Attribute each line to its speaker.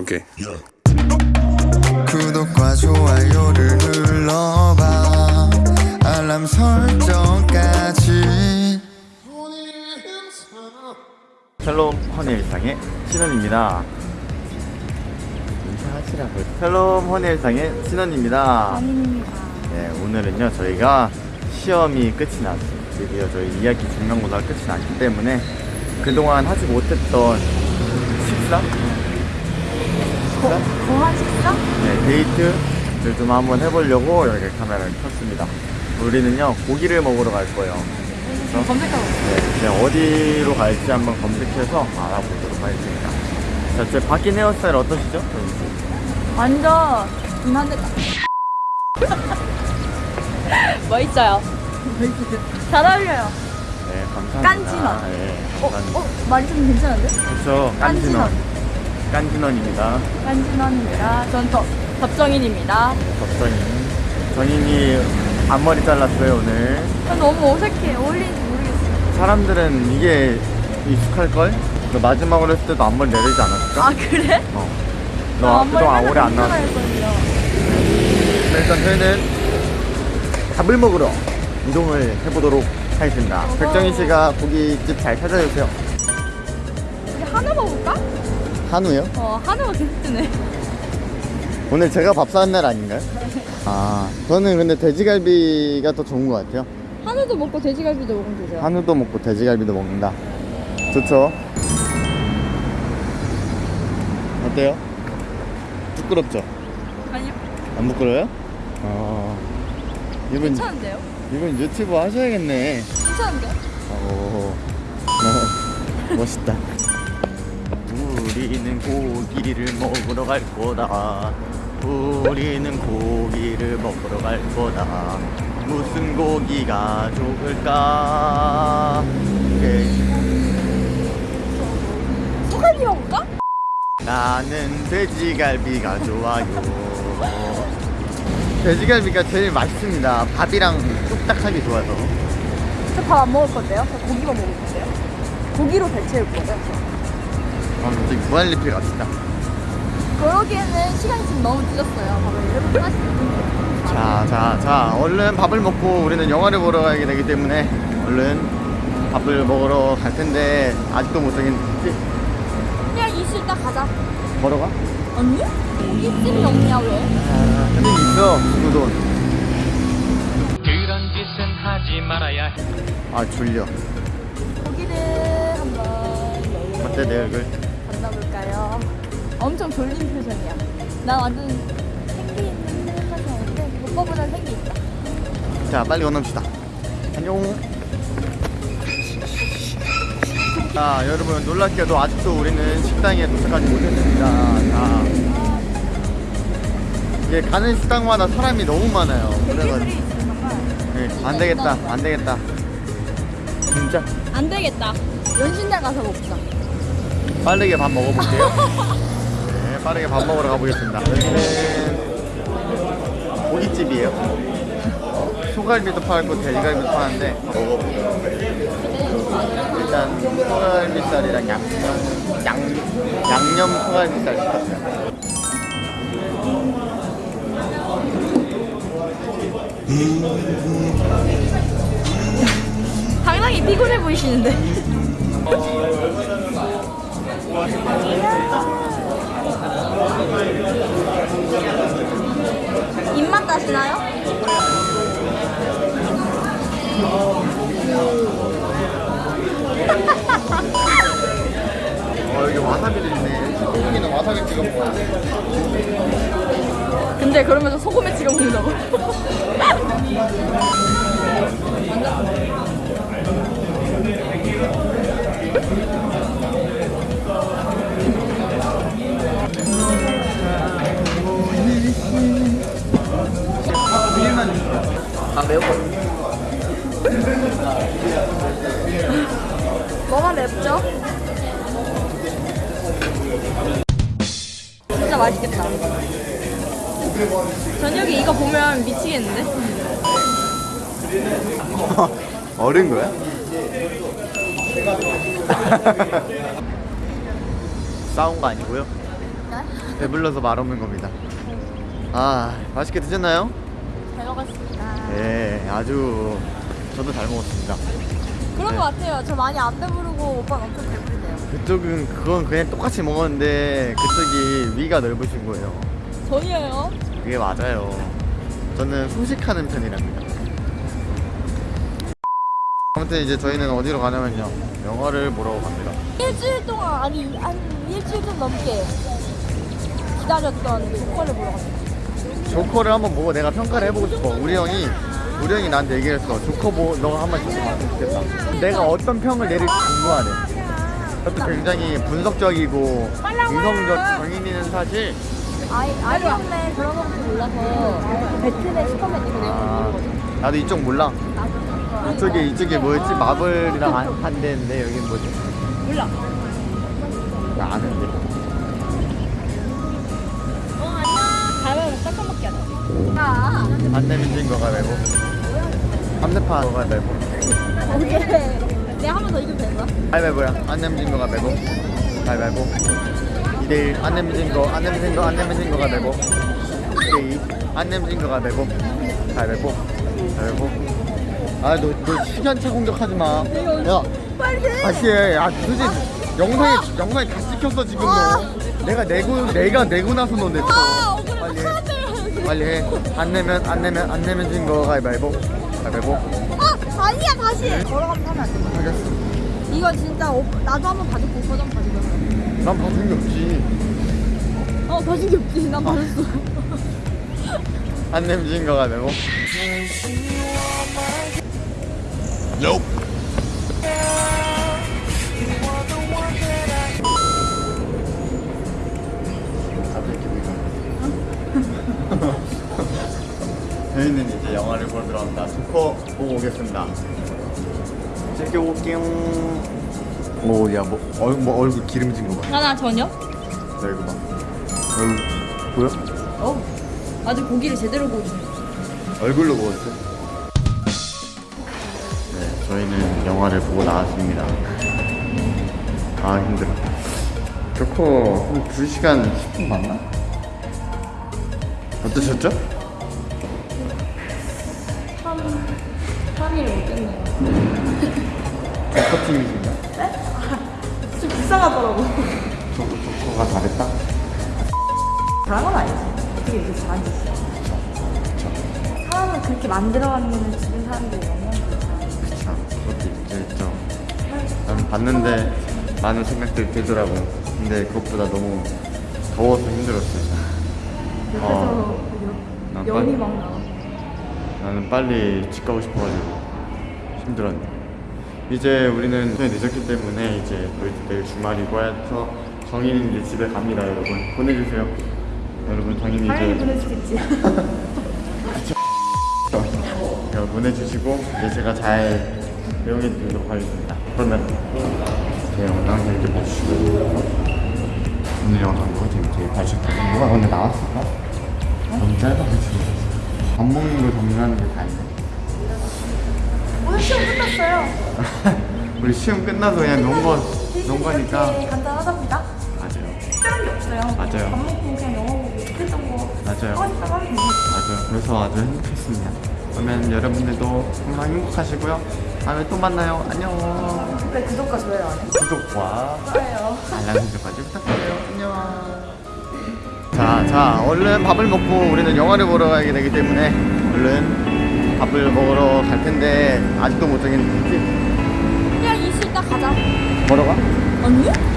Speaker 1: 오케이.
Speaker 2: 구독과 좋아요를 눌러봐 알람 설정까지
Speaker 3: 샬롬 허니 일상의 신원입니다. 인사하시라고요. 샬롬 허니 일상의 신원입니다. 네, 오늘은요 저희가 시험이 끝이 났어요. 드디어 저희 2학기 중간고사가 끝이 났기 때문에 그동안 하지 못했던 식사? 식사?
Speaker 4: 거한 식사?
Speaker 3: 네, 데이트를 좀 한번 해보려고 여기 카메라를 켰습니다. 우리는요 고기를 먹으러 갈 거예요. 그래서
Speaker 4: 검색하고
Speaker 3: 네, 이제 어디로 갈지 한번 검색해서 알아보도록 하겠습니다. 자, 제 바뀐 헤어스타일 어떠시죠?
Speaker 4: 완전 이만데 멋있어요 잘 어울려요
Speaker 3: 네, 감사합니다.
Speaker 4: 깐진원.
Speaker 3: 네,
Speaker 4: 어?
Speaker 3: 감사합니다.
Speaker 4: 어? 말이 좀 괜찮은데?
Speaker 3: 그렇죠.
Speaker 4: 깐진원.
Speaker 3: 깐진원. 깐진원입니다.
Speaker 4: 깐진원입니다 전 더, 덥정인입니다
Speaker 3: 덕정인. 정인이 앞머리 잘랐어요, 오늘.
Speaker 4: 전 너무 어색해 어울리는지 모르겠어요
Speaker 3: 사람들은 이게 익숙할걸? 너 마지막으로 했을 때도 앞머리 내리지 않았을까?
Speaker 4: 아 그래?
Speaker 3: 어. 나너 그동안 오래 안 나왔어. 일단 저희는 밥을 먹으러 이동을 해보도록 하겠습니다. 백정희 씨가 고깃집 잘 찾아주세요.
Speaker 4: 우리 한우 먹을까?
Speaker 3: 한우요?
Speaker 4: 어 한우가 뜨네
Speaker 3: 오늘 제가 밥 사는 날 아닌가요? 아, 저는 근데 돼지갈비가 더 좋은 것 같아요.
Speaker 4: 한우도 먹고 돼지갈비도 먹으면 되죠
Speaker 3: 한우도 먹고 돼지갈비도 먹는다. 좋죠? 어때요? 부끄럽죠?
Speaker 4: 아니요
Speaker 3: 안 부끄러워요? 어. 이분,
Speaker 4: 괜찮은데요?
Speaker 3: 이분 유튜브 하셔야겠네.
Speaker 4: 괜찮은데요?
Speaker 3: 오, 어, 멋있다. 우리는 고기를 먹으러 갈 거다. 우리는 고기를 먹으러 갈 거다. 무슨 고기가 좋을까? 네.
Speaker 4: 소갈비 먹을까?
Speaker 3: 나는 돼지갈비가 좋아요. 돼지갈비가 제일 맛있습니다. 밥이랑 뚝딱하게 좋아서.
Speaker 4: 저 밥 안 먹을 건데요? 저 고기만 먹을 건데요? 고기로 배 채울 거죠?
Speaker 3: 아, 갑자기 무한리필 갑시다.
Speaker 4: 그러기에는 시간이 지금 너무 늦었어요. 밥을 일곱 하시는
Speaker 3: 자, 자, 자, 얼른 밥을 먹고 우리는 영화를 보러 가게 되기 때문에 얼른 밥을 먹으러 갈 텐데 아직도 못 정했지?
Speaker 4: 그냥 이수 있다 가자.
Speaker 3: 걸어가?
Speaker 4: 언니? 고깃집이 없냐 왜?
Speaker 3: 아, 근데 있어, 구돈.
Speaker 5: 그런 짓은 하지 말아야 해.
Speaker 3: 아, 졸려.
Speaker 4: 고기를 한번
Speaker 3: 어때, 내 얼굴?
Speaker 4: 엄청 졸린 표정이야. 나 완전 생기 있는 표정인데 오빠보다 생기 있다.
Speaker 3: 자, 빨리 건너봅시다. 안녕. 자, 여러분, 놀랍게도 아직도 우리는 식당에 도착하지 못했습니다. 자. 이게 가는 식당마다 사람이 너무 많아요. 그래가지고.
Speaker 4: 있으면 정말
Speaker 3: 네, 안 되겠다, 안 되겠다. 진짜
Speaker 4: 안 되겠다. 연신장 가서 먹자.
Speaker 3: 빠르게 밥 먹어볼게요. 네, 빠르게 밥 먹으러 가보겠습니다. 여기는 고깃집이에요. 소갈비도 팔고 돼지갈비도 파는데 먹어볼게요. 일단 소갈비살이랑 양념, 양, 양념 소갈비살 시켰어요.
Speaker 4: 상당히 피곤해 보이시는데. 다시나요?
Speaker 3: 어, 여기 와사비도 있네. 소고기는 와사비 찍어 먹어야 돼.
Speaker 4: 근데 그러면서 소금에 찍어 먹는다고?
Speaker 3: 아, 매워.
Speaker 4: 뭐가 맵죠? 진짜 맛있겠다. 저녁에 이거 보면 미치겠는데?
Speaker 3: 어른 거야? 싸운 거 아니고요.
Speaker 4: 네?
Speaker 3: 배불러서 말 없는 겁니다. 아, 맛있게 드셨나요?
Speaker 4: 잘 먹었습니다.
Speaker 3: 네, 아주 저도 잘 먹었습니다.
Speaker 4: 그런
Speaker 3: 네.
Speaker 4: 것 같아요. 저 많이 안 배부르고 오빠는 엄청 배부르대요.
Speaker 3: 그쪽은 그건 그냥 똑같이 먹었는데 그쪽이 위가 넓으신 거예요.
Speaker 4: 전이에요.
Speaker 3: 그게 맞아요. 저는 소식하는 편이랍니다. 아무튼 이제 저희는 어디로 가냐면요. 영화를 보러 갑니다.
Speaker 4: 일주일 동안 아니 한 일주일 좀 넘게 기다렸던 조커를 보러 갑니다.
Speaker 3: 조커를 한번 보고 내가 평가를 해보고 싶어. 우리 형이 우리 형이 나한테 얘기했어. 조커 보 너가 한번 봤으면 좋겠다. 내가 어떤 평을 내릴지 궁금하네. 그것도 굉장히 분석적이고 이성적 정인이는 사실
Speaker 4: 아이 아이언맨 그런 거밖에 몰라서 배트맨 슈퍼맨 이거
Speaker 3: 아,
Speaker 4: 모르거든.
Speaker 3: 나도 이쪽 몰라. 이쪽에 이쪽에 뭐였지? 마블이랑 한- 한대인데 여긴 뭐지?
Speaker 4: 몰라.
Speaker 3: 나 아는데.
Speaker 4: 가면 깜깜밖에 안 나. 아.
Speaker 3: 안 내면 진 거가 말고. 삼대파 거가 말고.
Speaker 4: 오케이. 내가 한 번 더 이기면 되는 거야?
Speaker 3: 가위바위보야. 안 내면 진 거가 말고. 가위바위보. 2대1. 안 내면 진 거, 안 내면 진 거, 안 내면 진 거가 말고. 2대2. 안 내면 진 거가 말고. 가위바위보. 가위바위보. 아, 너, 너 시간차 공격하지 마. 야,
Speaker 4: 빨리 해.
Speaker 3: 다시 해. 아, 도대체 영상에, 영상에 다 찍혔어, 지금 너. 내가 내고, 내가 내고 나서 너 냈어. 빨리 해. 안 내면, 안 내면, 안 내면 진 거 가위바위보. 가위바위보.
Speaker 4: 아, 아니야 다시. 걸어가면 하면 안 돼.
Speaker 3: 하겠어.
Speaker 4: 이거 진짜 오, 나도 한번 봐줬고 오빠도 한번 봐줘봐.
Speaker 3: 난 봐준 게 없지.
Speaker 4: 어 봐준 게 없지. 난 봐줬어.
Speaker 3: 안 내면 진 거가 되고. 갑자기 저희는 이제 영화를 보러 들어갑니다. 조커 보고 오겠습니다. 즐겨 올게요. 오, 야, 뭐, 얼, 뭐 얼굴 기름진 거 봐.
Speaker 4: 하나 전혀?
Speaker 3: 나 이거 봐. 얼굴 보여?
Speaker 4: 어. 아주 고기를 제대로 구워주네.
Speaker 3: 얼굴로 보였어. 네, 저희는 영화를 보고 나왔습니다. 아 힘들어. 조커 한 2시간 10분 봤나? 어떠셨죠?
Speaker 4: 3, 3일 못겠네요.
Speaker 3: 조커 팀이신가?
Speaker 4: 좀 불쌍하더라고.
Speaker 3: 조커, 조커가 잘했다?
Speaker 4: 잘한 건 아니지. 어떻게 이렇게 잘한 지 있어? 사람을 그렇게 만들어왔는 주변 사람들이 영향을
Speaker 3: 그쵸. 그것도 있죠. 난 봤는데 많은 생각들이 들더라고. 근데 그것보다 너무 더워서 힘들었어요.
Speaker 4: 옆에서
Speaker 3: 난
Speaker 4: 여, 연이 막 나와.
Speaker 3: 나는 빨리 집 가고 싶어가지고 힘들었네. 이제 우리는 좀 늦었기 때문에 이제 내일 주말이고 해서 정인이 이제 집에 갑니다, 여러분. 보내주세요. 여러분 정인이 이제
Speaker 4: 있지.
Speaker 3: 이거 보내주시고 이제 제가 잘 배웅해 드리도록 하겠습니다. 그러면 제 영상 재밌게 봐주시고 오늘 영상도 재밌게 봐주셨다면 뭐가 오늘 나왔을까? 너무 짧아가지고 밥 먹는 걸 정리하는 게 다행이네.
Speaker 4: 오늘 시험 끝났어요.
Speaker 3: 우리 시험 끝나서 그냥 논 거 논 거니까
Speaker 4: 이렇게 간단하답니다.
Speaker 3: 맞아요
Speaker 4: 특별한 게 없어요.
Speaker 3: 맞아요.
Speaker 4: 밥 먹고 그냥 영어 보고 했던 거
Speaker 3: 맞아요
Speaker 4: 하고 하면.
Speaker 3: 맞아요 그래서 아주 행복했습니다 그러면 여러분들도 정말 행복하시고요 다음에 또 만나요 안녕
Speaker 4: 왜 구독과 좋아요 안 해?
Speaker 3: 구독과
Speaker 4: 좋아요.
Speaker 3: 알람 설정까지 부탁드려요 안녕 자, 자 얼른 밥을 먹고 우리는 영화를 보러 가게 되기 때문에 얼른 밥을 먹으러 갈 텐데 아직도 못 정했는지
Speaker 4: 그냥 이수 있다 가자.
Speaker 3: 걸어가?
Speaker 4: 아니?